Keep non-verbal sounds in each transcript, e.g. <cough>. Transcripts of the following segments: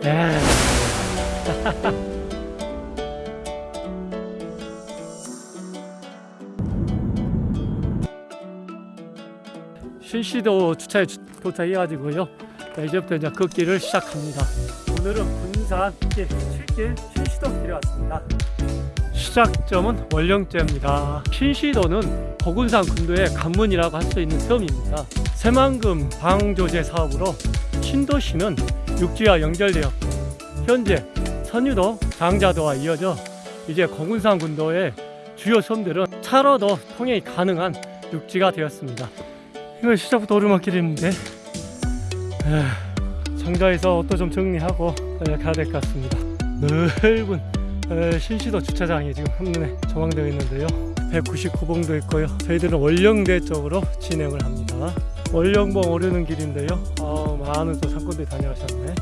<laughs> 에. 신시도 주차에 주- 도착해가지고요. 자, 이제부터 이제 걷기를 시작합니다. 오늘은 군산 길 7길 신시도 길에 왔습니다. 시작점은 월령제입니다. 신시도는 거군산 군도의 관문이라고 할 수 있는 섬입니다. 새만금 방조제 사업으로 신도시는 육지와 연결되었고 현재 선유도, 장자도와 이어져 이제 거군산 군도의 주요 섬들은 차로도 통행이 가능한 육지가 되었습니다. 이거 시작부터 오르막길인데 장자에서 옷도 좀 정리하고 에, 가야 될 것 같습니다. 넓은 에, 신시도 주차장이 지금 한눈에 조망되어 있는데요. 199봉도 있고요. 저희들은 월령대 쪽으로 진행을 합니다. 월령봉 오르는 길인데요. 아, 많은 또 상권들이 다녀가셨네.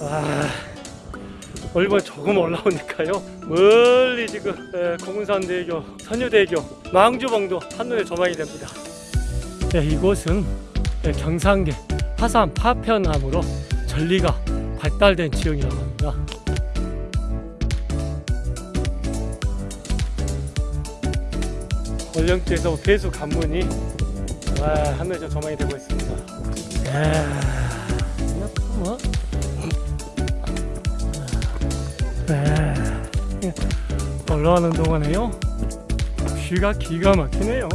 아, 월번 조금 올라오니까요. 멀리 지금 에, 공군산대교, 선유대교, 망주봉도 한눈에 조망이 됩니다. 네, 이곳은 네, 경상계 화산 파편암으로 전리가 발달된 지역이라고 합니다. 월령지에서 배수 관문이 와, 하늘에 좀 조망이 되고 있습니다. 뭐? 네. 올라가는 동안에요. 귀가 기가 막히네요.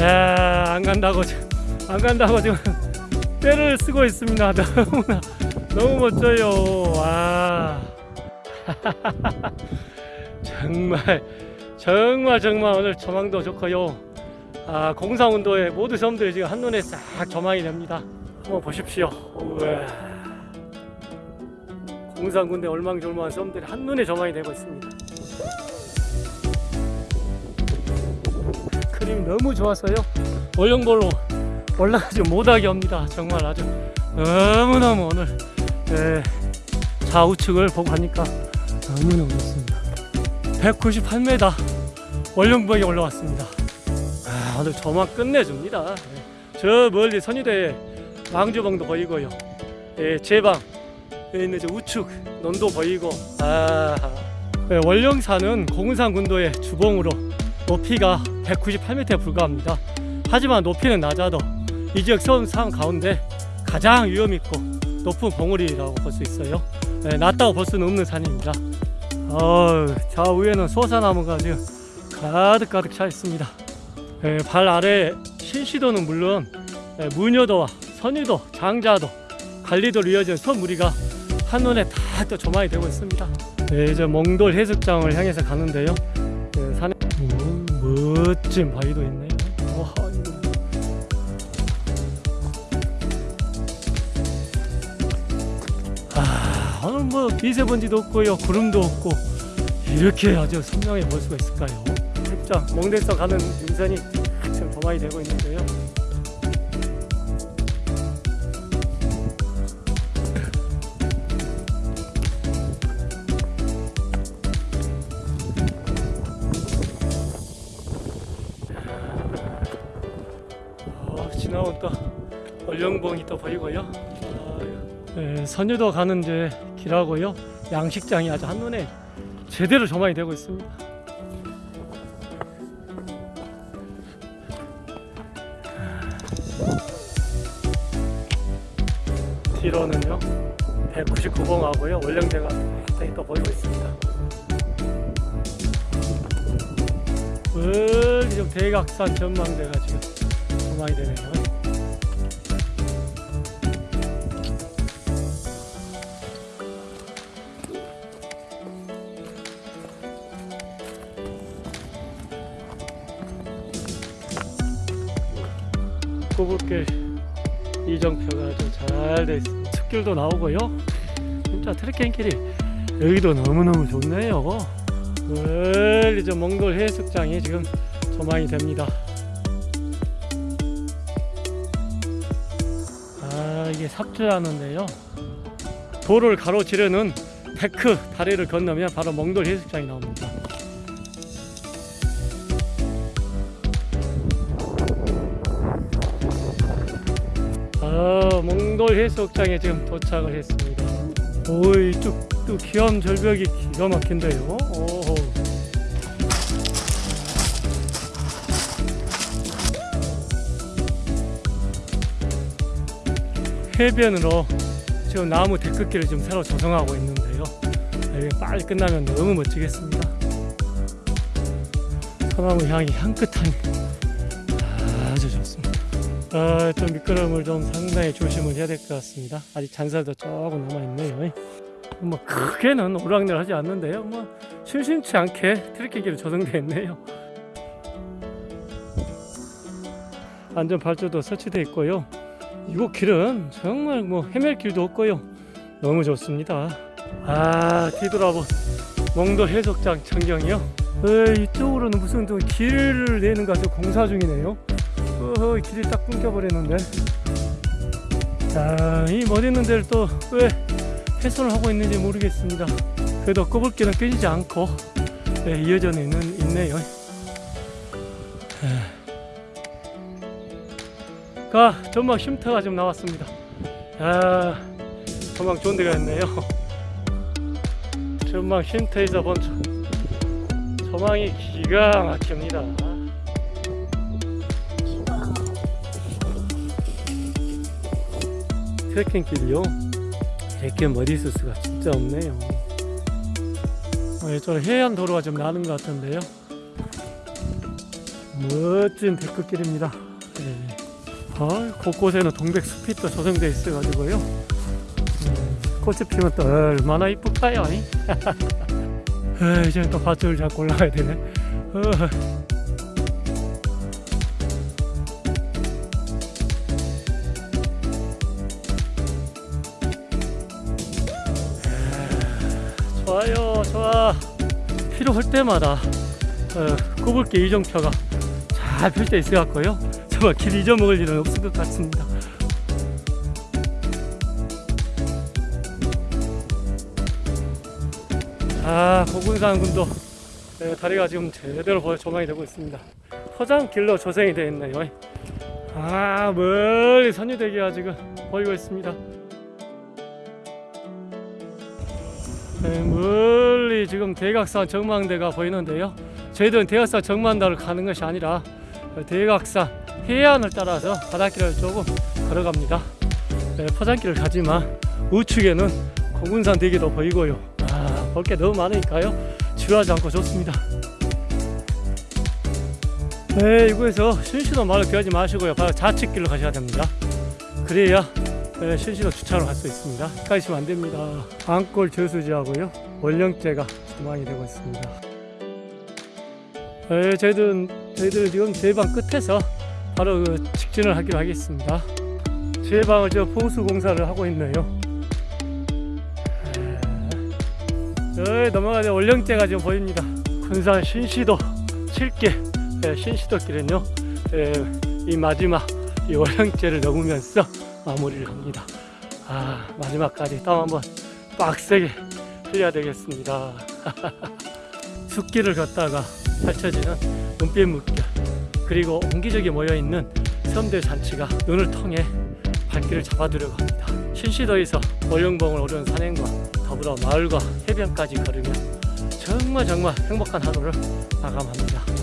야, 안 간다고 안 간다고 지금 때를 <laughs> 쓰고 있습니다. <laughs> 너무나 너무 멋져요. 와. <laughs> 정말 정말 정말 오늘 조망도 좋고요. 아, 공사운도의 모든 섬들이 지금 한눈에 싹 조망이 됩니다. 한번 보십시오. 공산군대 얼망졸망한 섬들이 한눈에 조망이 되고 있습니다. 그림이 너무 좋아서요. 월령볼로 올라가지 못하게 합니다. 정말 아주 너무너무 오늘 예, 좌우측을 보고 하니까 너무너무 좋습니다. 198m 월령봉에 올라왔습니다. 아, 오늘 조망 끝내줍니다. 예. 저 멀리 선유대 망주봉도 보이고요. 예, 제방 있는 저 우측 논도 보이고 아, 예, 월령산은 공은산 군도의 주봉으로 높이가 198m에 불과합니다. 하지만 높이는 낮아도 이 지역 섬 가운데 가장 위험 있고 높은 봉우리라고 볼 수 있어요. 예, 낮다고 볼 수는 없는 산입니다. 어, 좌우에는 소사나무가 지금 가득 가득 차 있습니다. 예, 발 아래 신시도는 물론 예, 무녀도와 선유도, 장자도, 관리도로 이어진 섬무리가 한눈에 다 또 조망이 되고 있습니다. 네, 이제 몽돌 해수장을 향해서 가는데요. 예, 산에 오, 멋진 바위도 있네요. 와. 아, 오늘 뭐 미세먼지도 없고요, 구름도 없고 이렇게 아주 선명해 볼 수가 있을까요? 핵장 몽대서 가는 인선이 지금 조망이 되고 있는데요. 또 얼령봉이 또 보이고요. 아, 예, 선유도 가는데 길하고요. 양식장이 아주 한눈에 제대로 조망이 되고 있습니다. 뒤로는요 199봉하고요 월령제가 굉장히 또 보이고 있습니다. 좀 대각산 전망대가 지금 조망이 되네요. 꼬불길 이정표가 아주 잘 돼 있습니다. 숲길도 나오고요. 진짜 트레킹 길이 여기도 너무너무 좋네요. 멀리 저 몽골 해수장이 지금 조망이 됩니다. 아 이게 삽주하는데요. 도로를 가로지르는 데크 다리를 건너면 바로 몽돌 해수장이 나옵니다. 아, 몽돌 해수욕장에 지금 도착을 했습니다. 오이 쭉또 기암 절벽이 기가 막힌데요. 오호. 해변으로 지금 나무 데크길을 지금 새로 조성하고 있는데요. 이게 빨리 끝나면 너무 멋지겠습니다. 소나무 향이 향긋하니 아주 좋습니다. 아, 좀 미끄럼을 좀 상당히 조심을 해야 될 것 같습니다. 아직 잔살도 조금 남아 있네요. 뭐 크게는 오르락내리하지 않는데요. 뭐 심심치 않게 트레킹길이 조성되어 있네요. 안전 발주도 설치되어 있고요. 이곳 길은 정말 뭐 헤맬 길도 없고요. 너무 좋습니다. 아 뒤돌아본 몽도 해수욕장 전경이요. 에, 이쪽으로는 무슨 또 길을 내는 가서 공사 중이네요. 어, 길이 딱 끊겨버리는데. 자, 이 멋있는 데를 또 왜 훼손을 하고 있는지 모르겠습니다. 그래도 꼬불길은 끊이지 않고 네, 이어져 있는, 있네요. 가 전망 쉼터가 좀 나왔습니다. 아, 전망 좋은 데가 있네요. <laughs> 전망 쉼터에서 본 저- 전망이 기가 막힙니다. 트레킹 길이요. 이렇게 머리쓸 수가 진짜 없네요. 어, 이쪽 해안 도로가 좀 나는 것 같은데요. 멋진 데크길입니다. 네. 아, 곳곳에는 동백 숲이 또 조성되어 있어 가지고요. 음, 꽃이 피면 또 얼마나 이쁠까요? 이? 아, 이제 또 밧줄 잡고 올라가야 되네. 어. 좋아요, 좋아. 필요할 때마다 어, 꼽을게 이정표가 잘 펼쳐 있어 갖고요. 정말 길 잊어먹을 일은 없을 것 같습니다. 아, 고군산군도 네, 다리가 지금 제대로 조망이 되고 있습니다. 포장길로 조성이 되어 있네요. 아, 멀리 선유대기가 지금 보이고 있습니다. 네, 멀리 지금 대각산 정망대가 보이는데요. 저희들은 대각산 정망대를 가는 것이 아니라 대각산 해안을 따라서 바닷길을 조금 걸어갑니다. 네, 포장길을 가지만 우측에는 공군산 대기도 보이고요. 아, 볼게 너무 많으니까요. 지루하지 않고 좋습니다. 네, 이곳에서 신신호 말을 피하지 마시고요. 바로 좌측길로 가셔야 됩니다. 그래야 네, 신신호 주차로 갈 수 있습니다. 가시면 안 됩니다. 안골 저수지하고요. 원령제가 조망이 되고 있습니다. 네, 저희들은 저희들 지금 제방 끝에서 바로 그 직진을 하기로 하겠습니다. 제방을 저 보수 공사를 하고 있네요. 저 넘어가는 원령제가 지금 보입니다. 군산 신시도 7길 네, 신시도 길은요. 네, 이 마지막 이 원령제를 넘으면서 마무리를 합니다. 아 마지막까지 땀 한번 빡세게 흘려야 되겠습니다. <laughs> 숲길을 걷다가 펼쳐지는 눈빛 물결 그리고 옹기적이 모여있는 섬들 잔치가 눈을 통해 발길을 잡아두려고 합니다. 신시도에서 월령봉을 오르는 산행과 더불어 마을과 해변까지 걸으며 정말 정말 행복한 하루를 마감합니다.